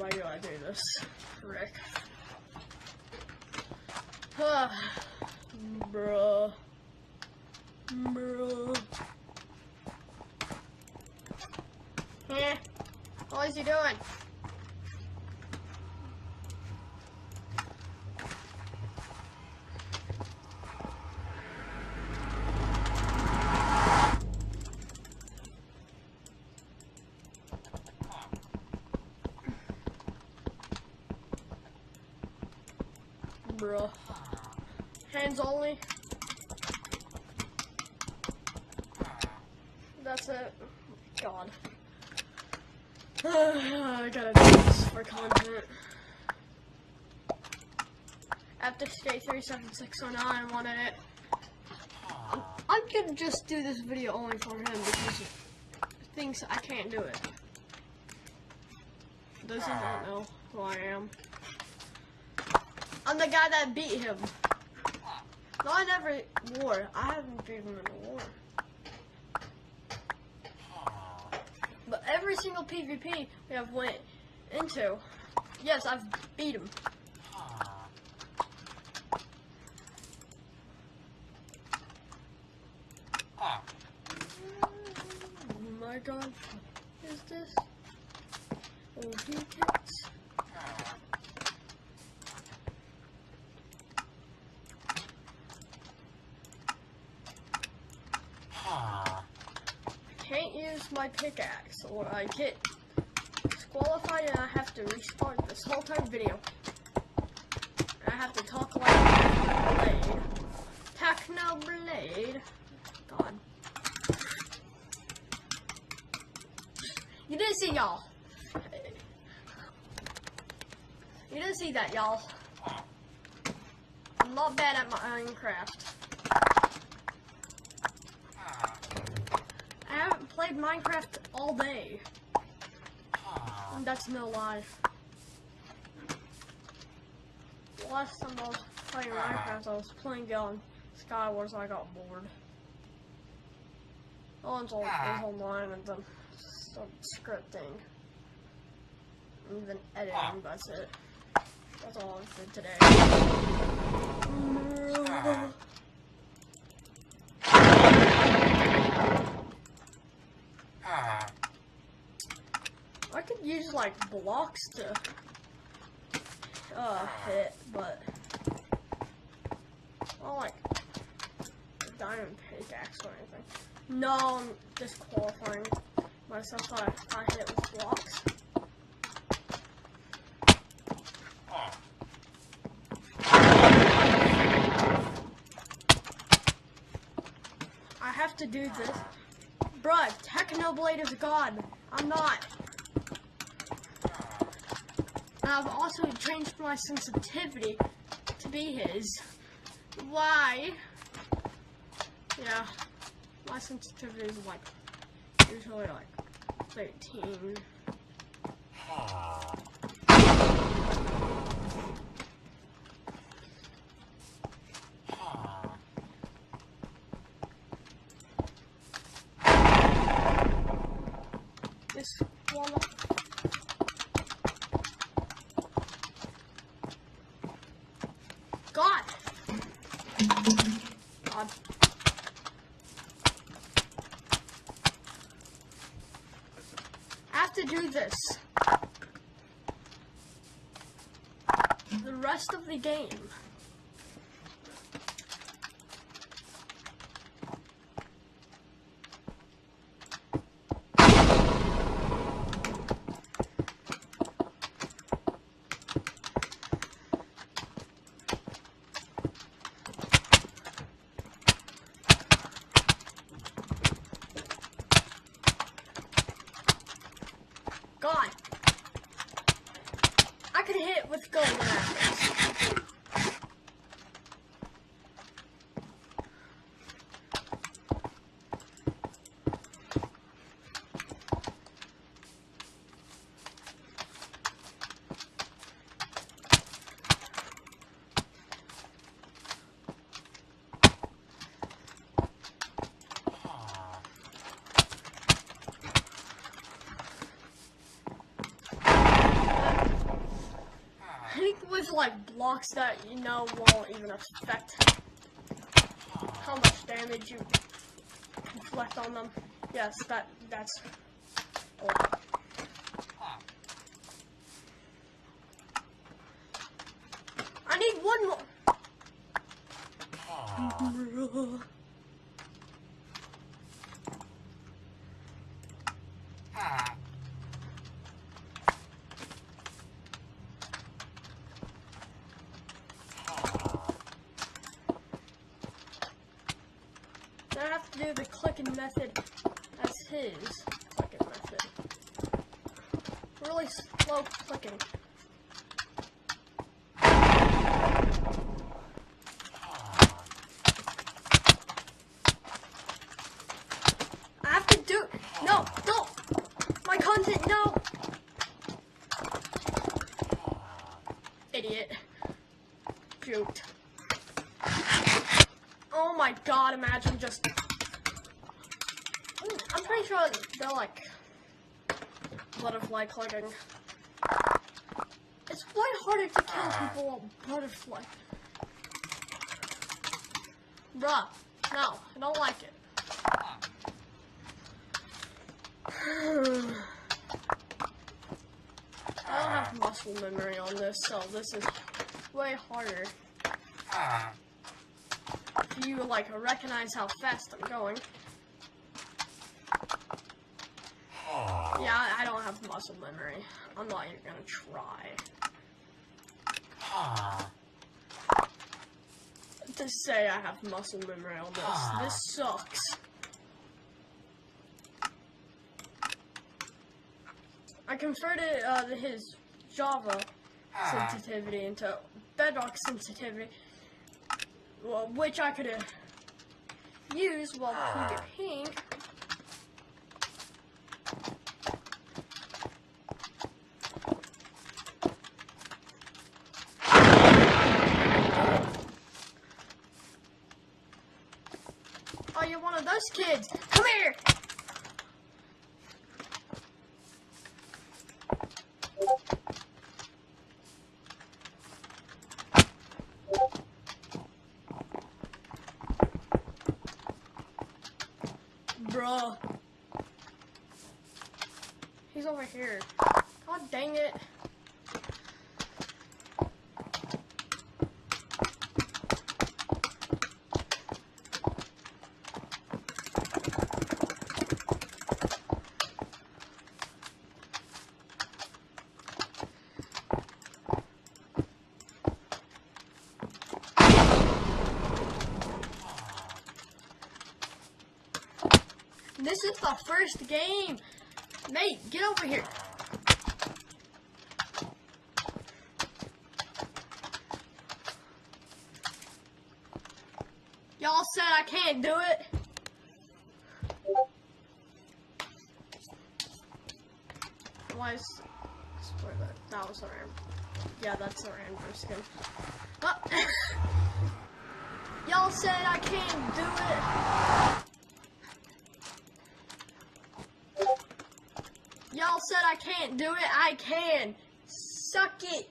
why do I do this? Rick. Ah, bruh. Bruh. Yeah. What is he doing? Bruh. Hands only. That's it. God. I gotta do this for content. After Skate 37609 wanted it. I'm, gonna just do this video only for him because he thinks I can't do it. Does he not know who I am? I'm the guy that beat him. No, I never war. I haven't beat him in a war. But every single PvP we have went into, yes, I've beat him. Oh my god, is this? Oh, he. can't use my pickaxe or I get disqualified and I have to restart this whole time video. I have to talk like Blade. Techno Blade. God. You didn't see y'all. You didn't see that, y'all. I'm not bad at Minecraft. Minecraft all day. And that's no lie. Last time I was playing uh-huh. Minecraft, I was playing on Skywars and I got bored. No one's all, is uh-huh. online and then some scripting. And then editing, uh-huh. that's it. That's all I did today. Ah. I could use like blocks to uh, ah. hit, but I don't like a diamond pickaxe or anything. No, I'm disqualifying myself if I hit with blocks. Ah. I have to do this. Bruh, Technoblade is god. I'm not. I've also changed my sensitivity to be his. Why? Yeah, my sensitivity is like usually like 13. This one. God. God. I have to do this. The rest of the game. Blocks that you know won't even affect how much damage you inflict on them. Yes, that that's. I need one more. Then I have to the clicking method as his clicking method. Really slow clicking. I have to do no, no, my content, no. Idiot. Juked. Oh my god, imagine just. I'm pretty sure they're like butterfly clicking. It's way harder to kill ah. people with butterfly. Bruh, no, I don't like it. I don't have muscle memory on this, so this is way harder. If you like recognize how fast I'm going. Yeah, I- don't have muscle memory. I'm not even gonna try. Ah. To say I have muscle memory on this. This sucks. I converted uh, his Java sensitivity into Bedrock sensitivity, well, which I could have used while PvPing. Oh, you're one of those kids. Come here. Bruh. He's over here. God dang it. This is the first game. Mate, get over here. Y'all said I can't do it. Why is that that was our yeah that's our Andrew skin. Oh. Y'all said I can't do it. Y'all said I can't do it. I can. Suck it.